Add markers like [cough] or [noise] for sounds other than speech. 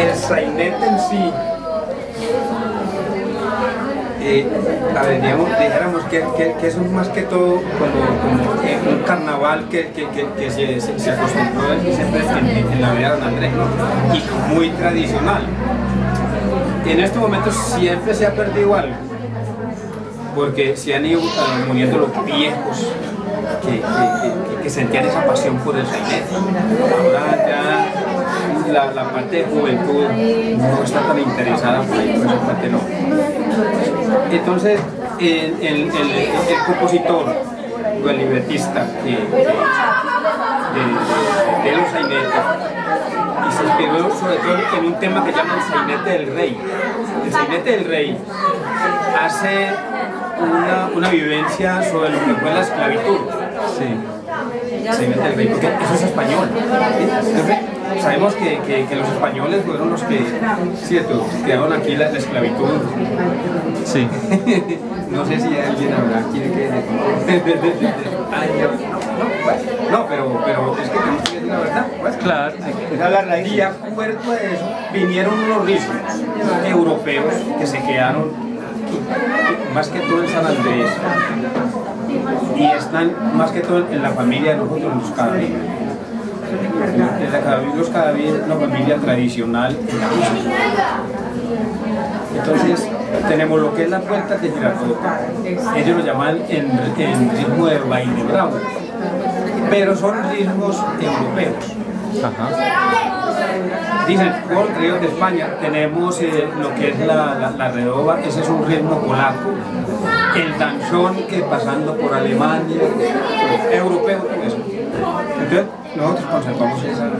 el sainete en sí, digamos, dijéramos que, eso es más que todo como, un carnaval que, se, se, se acostumbró siempre en, la vida de Don Andrés, y muy tradicional. En estos momentos siempre se ha perdido algo, porque se han ido eh, muriendo los viejos que, que- sentían esa pasión por el sainete. Ahora ya la, parte de juventud no está tan interesada por ahí, por esa parte no. Entonces, el, compositor o el libretista de, de los sainetes y se inspiró sobre todo en un tema que llama el sainete del rey. El sainete del rey hace una, una vivencia sobre lo que fue la esclavitud. Sí. Sainete del rey, porque eso es español. Entonces, sabemos que, que- que los españoles fueron los que, cierto, crearon aquí la, la esclavitud. Sí. [laughs] No sé si alguien habrá quiere que no, pero, pero es que tenemos que decir la verdad. pues. Claro. Raíz. Y a puerto de eso vinieron unos ritmos europeos que se quedaron más que todo en San Andrés y están más que todo en la familia de nosotros, los cadaví. En la cadaví, los cadaví es una familia tradicional en la música. Entonces tenemos lo que es la puerta de Girardota. Ellos lo llaman en, en ritmo de baile bravo, pero son ritmos europeos. Ajá. Dicen, por ríos de España tenemos eh, lo que es la, la, la redoba, ese es un ritmo polaco, el danzón que pasando por Alemania, europeo, eso. Entonces, nosotros conservamos esa-